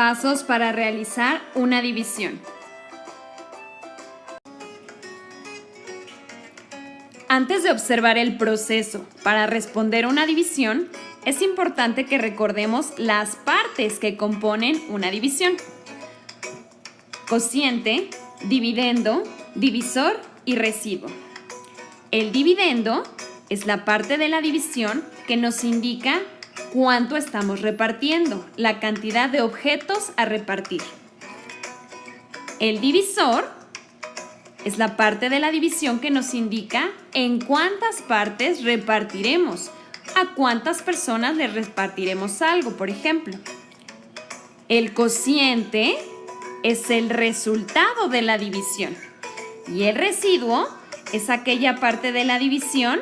Pasos para realizar una división. Antes de observar el proceso para responder una división, es importante que recordemos las partes que componen una división. Cociente, dividendo, divisor y residuo. El dividendo es la parte de la división que nos indica cuánto estamos repartiendo, la cantidad de objetos a repartir. El divisor es la parte de la división que nos indica en cuántas partes repartiremos, a cuántas personas le repartiremos algo, por ejemplo. El cociente es el resultado de la división y el residuo es aquella parte de la división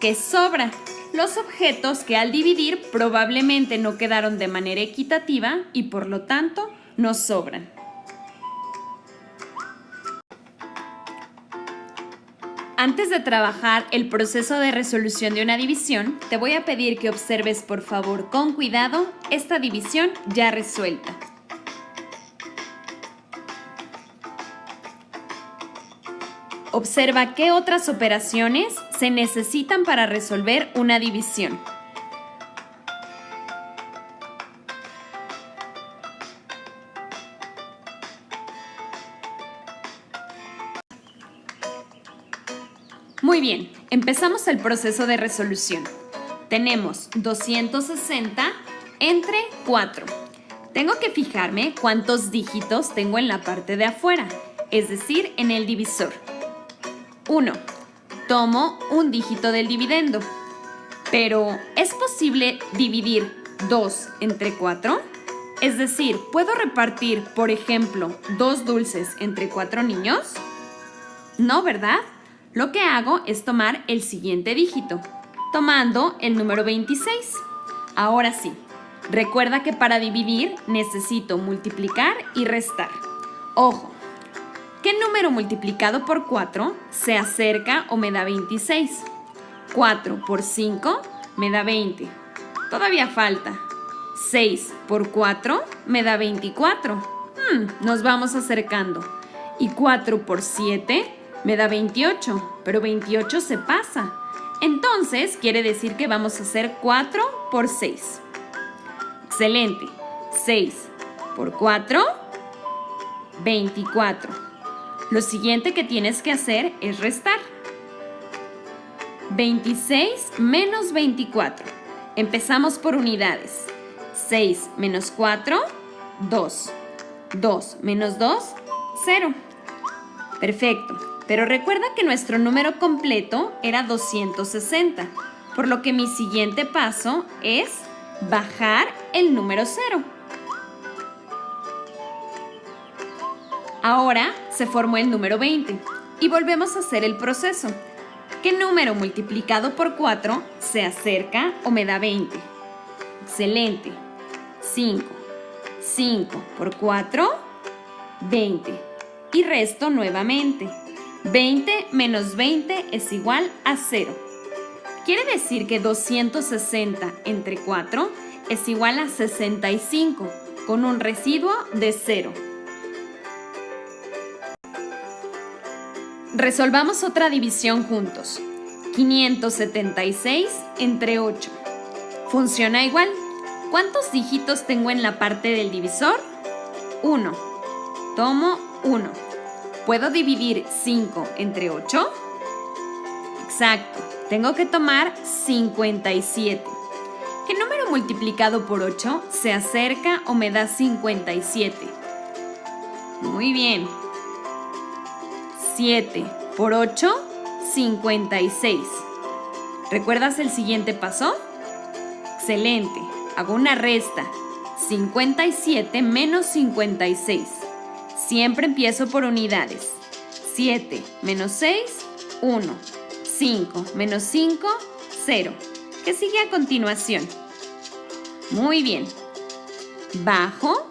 que sobra, los objetos que al dividir probablemente no quedaron de manera equitativa y por lo tanto nos sobran. Antes de trabajar el proceso de resolución de una división, te voy a pedir que observes por favor con cuidado esta división ya resuelta. Observa qué otras operaciones se necesitan para resolver una división. Muy bien, empezamos el proceso de resolución. Tenemos 260 entre 4. Tengo que fijarme cuántos dígitos tengo en la parte de afuera, es decir, en el divisor. 1. Tomo un dígito del dividendo. Pero, ¿es posible dividir 2 entre 4? Es decir, ¿puedo repartir, por ejemplo, dos dulces entre cuatro niños? No, ¿verdad? Lo que hago es tomar el siguiente dígito, tomando el número 26. Ahora sí, recuerda que para dividir necesito multiplicar y restar. Ojo, ¿Qué número multiplicado por 4 se acerca o me da 26? 4 por 5 me da 20. Todavía falta. 6 por 4 me da 24. Hmm, nos vamos acercando. Y 4 por 7 me da 28, pero 28 se pasa. Entonces quiere decir que vamos a hacer 4 por 6. Excelente. 6 por 4, 24. Lo siguiente que tienes que hacer es restar. 26 menos 24. Empezamos por unidades. 6 menos 4, 2. 2 menos 2, 0. Perfecto. Pero recuerda que nuestro número completo era 260, por lo que mi siguiente paso es bajar el número 0. Ahora se formó el número 20 y volvemos a hacer el proceso. ¿Qué número multiplicado por 4 se acerca o me da 20? Excelente. 5. 5 por 4, 20. Y resto nuevamente. 20 menos 20 es igual a 0. Quiere decir que 260 entre 4 es igual a 65, con un residuo de 0. Resolvamos otra división juntos. 576 entre 8. Funciona igual. ¿Cuántos dígitos tengo en la parte del divisor? 1. Tomo 1. ¿Puedo dividir 5 entre 8? Exacto. Tengo que tomar 57. ¿Qué número multiplicado por 8 se acerca o me da 57? Muy bien. 7 por 8, 56. ¿Recuerdas el siguiente paso? Excelente. Hago una resta. 57 menos 56. Siempre empiezo por unidades. 7 menos 6, 1. 5 menos 5, 0. ¿Qué sigue a continuación? Muy bien. Bajo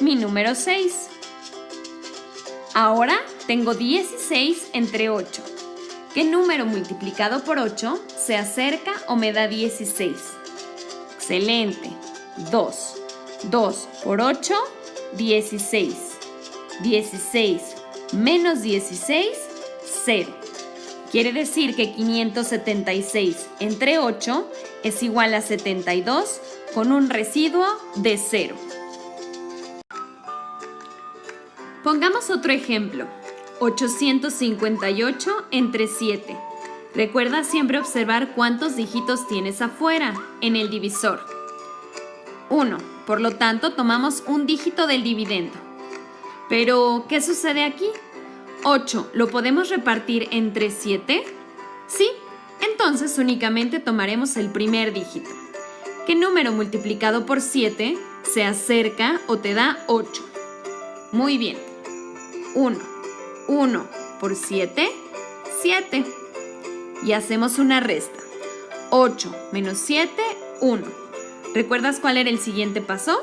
mi número 6. Ahora tengo 16 entre 8. ¿Qué número multiplicado por 8 se acerca o me da 16? Excelente. 2. 2 por 8, 16. 16 menos 16, 0. Quiere decir que 576 entre 8 es igual a 72 con un residuo de 0. Pongamos otro ejemplo. 858 entre 7. Recuerda siempre observar cuántos dígitos tienes afuera, en el divisor. 1. Por lo tanto, tomamos un dígito del dividendo. Pero, ¿qué sucede aquí? 8, ¿lo podemos repartir entre 7? Sí, entonces únicamente tomaremos el primer dígito. ¿Qué número multiplicado por 7 se acerca o te da 8? Muy bien. 1. 1 por 7, 7. Y hacemos una resta. 8 menos 7, 1. ¿Recuerdas cuál era el siguiente paso?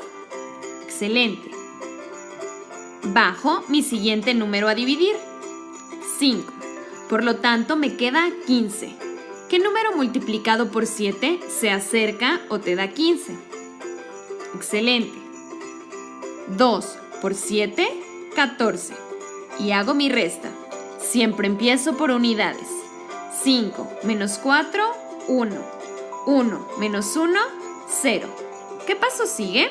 Excelente. Bajo mi siguiente número a dividir. 5. Por lo tanto, me queda 15. ¿Qué número multiplicado por 7 se acerca o te da 15? Excelente. 2 por 7, 14. Y hago mi resta. Siempre empiezo por unidades. 5 menos 4, 1. 1 menos 1, 0. ¿Qué paso sigue?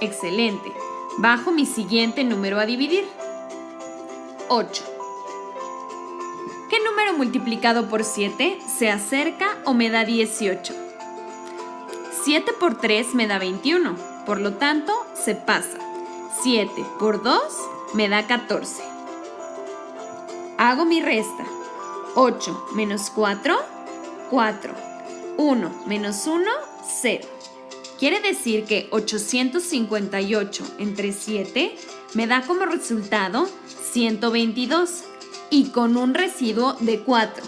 Excelente. Bajo mi siguiente número a dividir. 8. ¿Qué número multiplicado por 7 se acerca o me da 18? 7 por 3 me da 21, por lo tanto se pasa. 7 por 2 me da 14. Hago mi resta. 8 menos 4, 4. 1 menos 1, 0. Quiere decir que 858 entre 7 me da como resultado 122 y con un residuo de 4.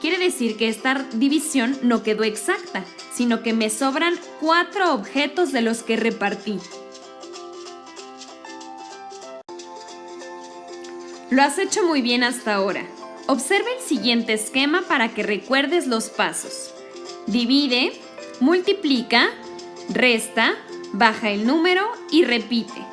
Quiere decir que esta división no quedó exacta, sino que me sobran 4 objetos de los que repartí. Lo has hecho muy bien hasta ahora. Observa el siguiente esquema para que recuerdes los pasos. Divide, multiplica, resta, baja el número y repite.